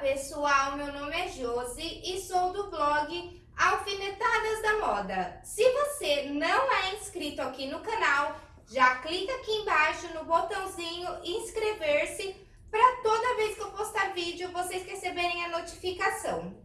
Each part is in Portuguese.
pessoal, meu nome é Josi e sou do blog Alfinetadas da Moda. Se você não é inscrito aqui no canal, já clica aqui embaixo no botãozinho inscrever-se para toda vez que eu postar vídeo vocês receberem a notificação.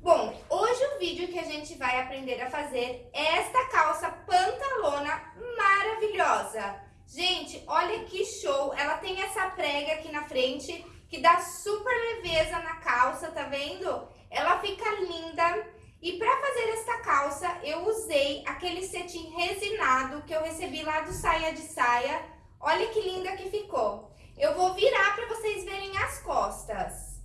Bom, hoje o vídeo que a gente vai aprender a fazer é esta calça pantalona maravilhosa. Gente, olha que show! Ela tem essa prega aqui na frente que dá super leveza na calça, tá vendo? Ela fica linda. E para fazer esta calça, eu usei aquele cetim resinado que eu recebi lá do Saia de Saia. Olha que linda que ficou. Eu vou virar para vocês verem as costas.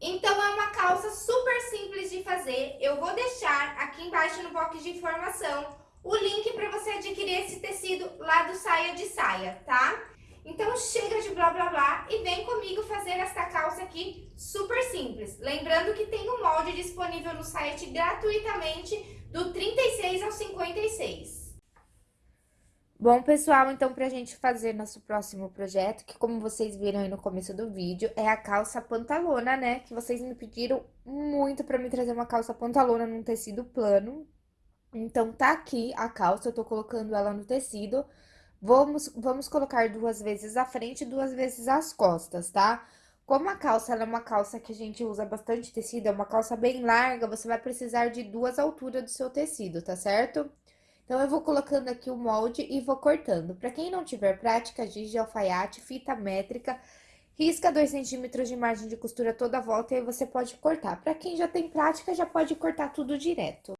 Então, é uma calça super simples de fazer. Eu vou deixar aqui embaixo no box de informação o link para você adquirir esse tecido lá do Saia de Saia, tá? Então chega de blá blá blá e vem comigo fazer esta calça aqui super simples. Lembrando que tem um molde disponível no site gratuitamente do 36 ao 56. Bom, pessoal, então pra gente fazer nosso próximo projeto, que como vocês viram aí no começo do vídeo, é a calça pantalona, né? Que vocês me pediram muito pra me trazer uma calça pantalona num tecido plano, então, tá aqui a calça, eu tô colocando ela no tecido. Vamos, vamos colocar duas vezes a frente e duas vezes as costas, tá? Como a calça é uma calça que a gente usa bastante tecido, é uma calça bem larga, você vai precisar de duas alturas do seu tecido, tá certo? Então, eu vou colocando aqui o molde e vou cortando. Pra quem não tiver prática, giz de alfaiate, fita métrica, risca 2 centímetros de margem de costura toda a volta e aí você pode cortar. Pra quem já tem prática, já pode cortar tudo direto.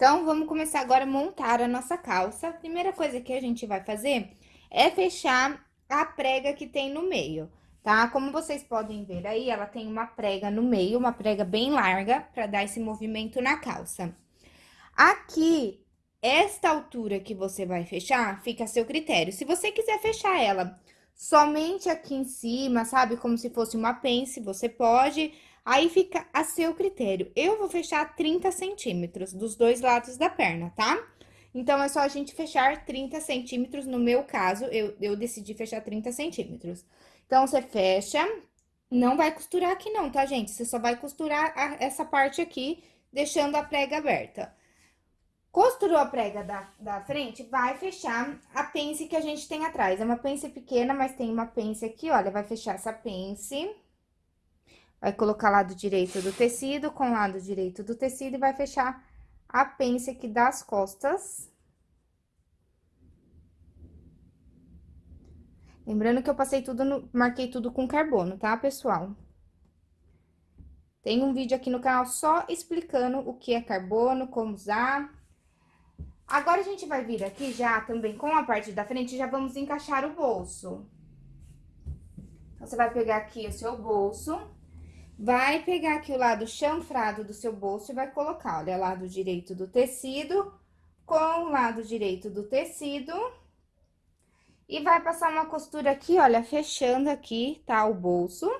Então, vamos começar agora a montar a nossa calça. A primeira coisa que a gente vai fazer é fechar a prega que tem no meio, tá? Como vocês podem ver aí, ela tem uma prega no meio, uma prega bem larga, para dar esse movimento na calça. Aqui, esta altura que você vai fechar, fica a seu critério. Se você quiser fechar ela somente aqui em cima, sabe? Como se fosse uma pence, você pode Aí fica a seu critério. Eu vou fechar 30 centímetros dos dois lados da perna, tá? Então, é só a gente fechar 30 centímetros, no meu caso, eu, eu decidi fechar 30 centímetros. Então, você fecha, não vai costurar aqui não, tá, gente? Você só vai costurar a, essa parte aqui, deixando a prega aberta. Costurou a prega da, da frente, vai fechar a pence que a gente tem atrás. É uma pence pequena, mas tem uma pence aqui, olha, vai fechar essa pence Vai colocar lado direito do tecido com lado direito do tecido e vai fechar a pence aqui das costas. Lembrando que eu passei tudo no... marquei tudo com carbono, tá, pessoal? Tem um vídeo aqui no canal só explicando o que é carbono, como usar. Agora, a gente vai vir aqui já também com a parte da frente, já vamos encaixar o bolso. Então, você vai pegar aqui o seu bolso Vai pegar aqui o lado chanfrado do seu bolso e vai colocar, olha, lado direito do tecido com o lado direito do tecido. E vai passar uma costura aqui, olha, fechando aqui, tá, o bolso.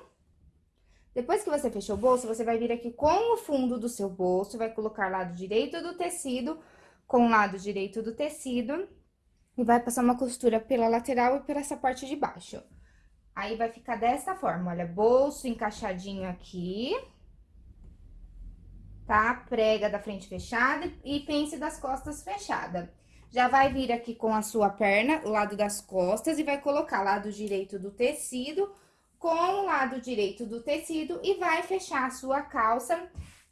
Depois que você fechou o bolso, você vai vir aqui com o fundo do seu bolso, vai colocar lado direito do tecido com o lado direito do tecido. E vai passar uma costura pela lateral e por essa parte de baixo. Aí, vai ficar dessa forma, olha, bolso encaixadinho aqui. Tá? Prega da frente fechada e pence das costas fechada. Já vai vir aqui com a sua perna, o lado das costas, e vai colocar lado direito do tecido com o lado direito do tecido e vai fechar a sua calça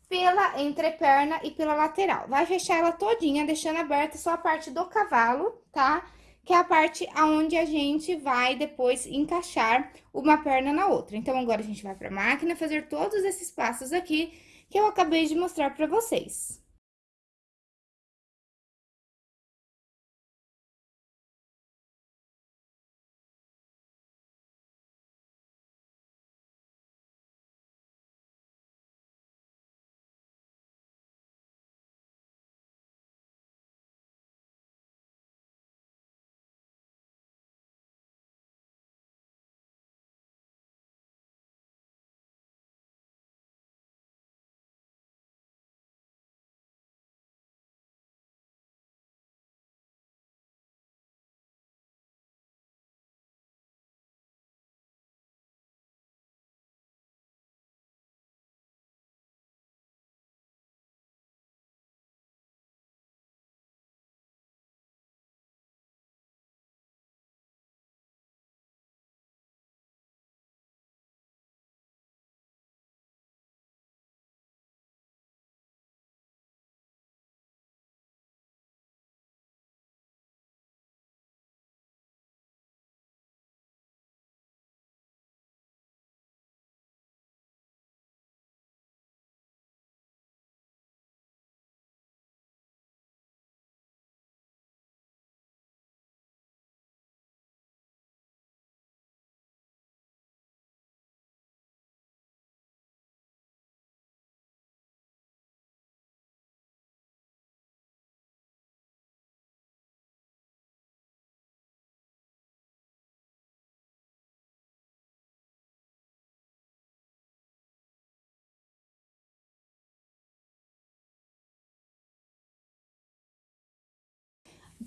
pela entreperna e pela lateral. Vai fechar ela todinha, deixando aberta só a parte do cavalo, tá? Que é a parte aonde a gente vai depois encaixar uma perna na outra. Então, agora a gente vai pra máquina fazer todos esses passos aqui que eu acabei de mostrar pra vocês.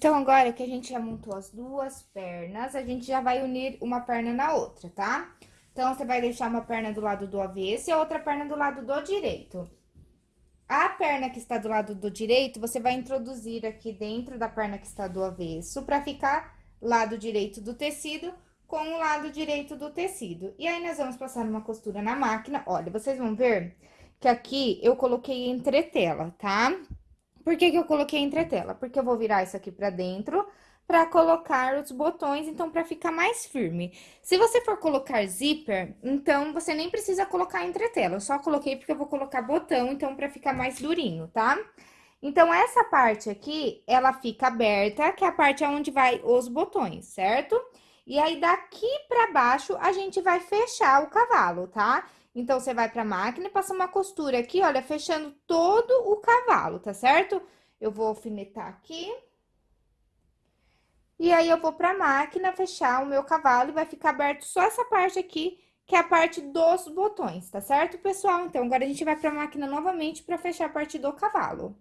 Então, agora que a gente já montou as duas pernas, a gente já vai unir uma perna na outra, tá? Então, você vai deixar uma perna do lado do avesso e a outra perna do lado do direito. A perna que está do lado do direito, você vai introduzir aqui dentro da perna que está do avesso, pra ficar lado direito do tecido com o lado direito do tecido. E aí, nós vamos passar uma costura na máquina. Olha, vocês vão ver que aqui eu coloquei entretela, tá? Por que que eu coloquei entretela? Porque eu vou virar isso aqui pra dentro para colocar os botões, então, para ficar mais firme. Se você for colocar zíper, então, você nem precisa colocar entretela. Eu só coloquei porque eu vou colocar botão, então, para ficar mais durinho, tá? Então, essa parte aqui, ela fica aberta, que é a parte onde vai os botões, certo? E aí, daqui pra baixo, a gente vai fechar o cavalo, tá? Então, você vai pra máquina e passa uma costura aqui, olha, fechando todo o cavalo, tá certo? Eu vou alfinetar aqui. E aí, eu vou pra máquina fechar o meu cavalo e vai ficar aberto só essa parte aqui, que é a parte dos botões, tá certo, pessoal? Então, agora a gente vai pra máquina novamente pra fechar a parte do cavalo.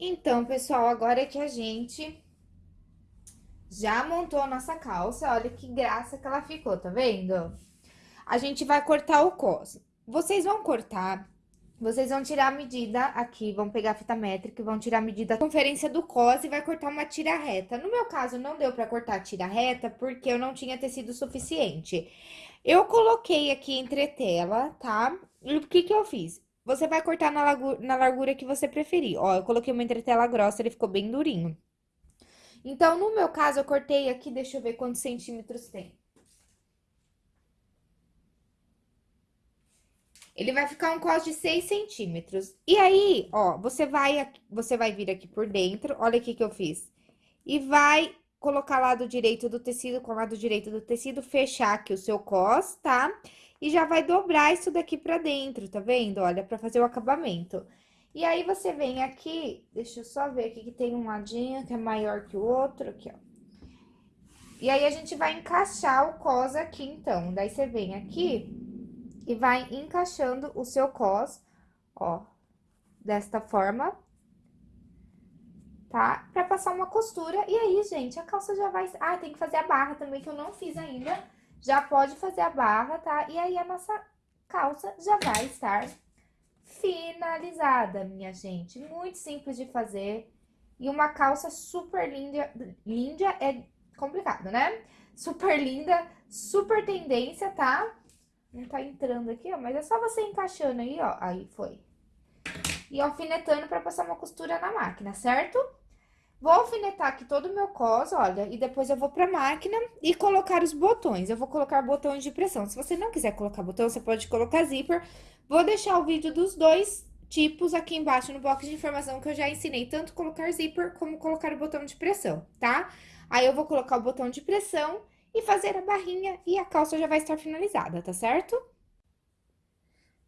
Então, pessoal, agora que a gente já montou a nossa calça, olha que graça que ela ficou, tá vendo? A gente vai cortar o cos. Vocês vão cortar, vocês vão tirar a medida aqui, vão pegar a fita métrica vão tirar a medida da conferência do cos e vai cortar uma tira reta. No meu caso, não deu pra cortar a tira reta porque eu não tinha tecido suficiente. Eu coloquei aqui entretela, tá? E o que que eu fiz? Você vai cortar na, na largura que você preferir. Ó, eu coloquei uma entretela grossa, ele ficou bem durinho. Então, no meu caso, eu cortei aqui, deixa eu ver quantos centímetros tem. Ele vai ficar um cos de 6 centímetros. E aí, ó, você vai, você vai vir aqui por dentro, olha o que que eu fiz. E vai colocar lado direito do tecido com lado direito do tecido, fechar aqui o seu cos, tá? E já vai dobrar isso daqui pra dentro, tá vendo? Olha, pra fazer o acabamento. E aí, você vem aqui, deixa eu só ver aqui que tem um ladinho que é maior que o outro, aqui, ó. E aí, a gente vai encaixar o cos aqui, então. Daí, você vem aqui e vai encaixando o seu cos, ó, desta forma, tá? Pra passar uma costura. E aí, gente, a calça já vai... Ah, tem que fazer a barra também, que eu não fiz ainda já pode fazer a barra, tá? E aí, a nossa calça já vai estar finalizada, minha gente. Muito simples de fazer. E uma calça super linda. Linda é complicado, né? Super linda, super tendência, tá? Não tá entrando aqui, ó, mas é só você encaixando aí, ó. Aí, foi. E alfinetando pra passar uma costura na máquina, certo? Vou alfinetar aqui todo o meu cos, olha, e depois eu vou pra máquina e colocar os botões. Eu vou colocar botões de pressão. Se você não quiser colocar botão, você pode colocar zíper. Vou deixar o vídeo dos dois tipos aqui embaixo no box de informação que eu já ensinei tanto colocar zíper como colocar o botão de pressão, tá? Aí, eu vou colocar o botão de pressão e fazer a barrinha e a calça já vai estar finalizada, tá certo?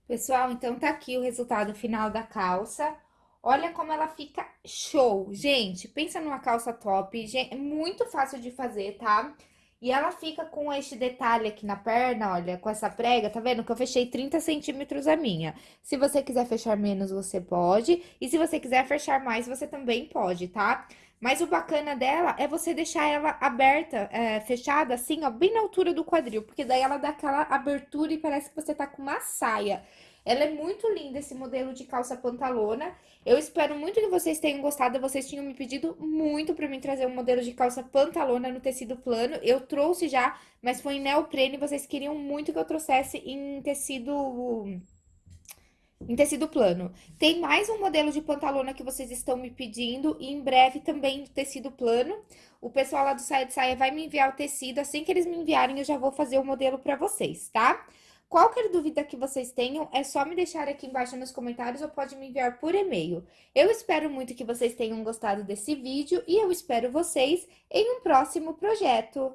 Pessoal, então tá aqui o resultado final da calça. Olha como ela fica show. Gente, pensa numa calça top. é muito fácil de fazer, tá? E ela fica com este detalhe aqui na perna, olha, com essa prega, tá vendo? Que eu fechei 30 centímetros a minha. Se você quiser fechar menos, você pode. E se você quiser fechar mais, você também pode, tá? Mas o bacana dela é você deixar ela aberta, é, fechada, assim, ó, bem na altura do quadril. Porque daí ela dá aquela abertura e parece que você tá com uma saia. Ela é muito linda, esse modelo de calça pantalona. Eu espero muito que vocês tenham gostado. Vocês tinham me pedido muito pra mim trazer um modelo de calça pantalona no tecido plano. Eu trouxe já, mas foi em neoprene. Vocês queriam muito que eu trouxesse em tecido em tecido plano. Tem mais um modelo de pantalona que vocês estão me pedindo e em breve também tecido plano. O pessoal lá do Saia de Saia vai me enviar o tecido, assim que eles me enviarem eu já vou fazer o modelo para vocês, tá? Qualquer dúvida que vocês tenham, é só me deixar aqui embaixo nos comentários ou pode me enviar por e-mail. Eu espero muito que vocês tenham gostado desse vídeo e eu espero vocês em um próximo projeto.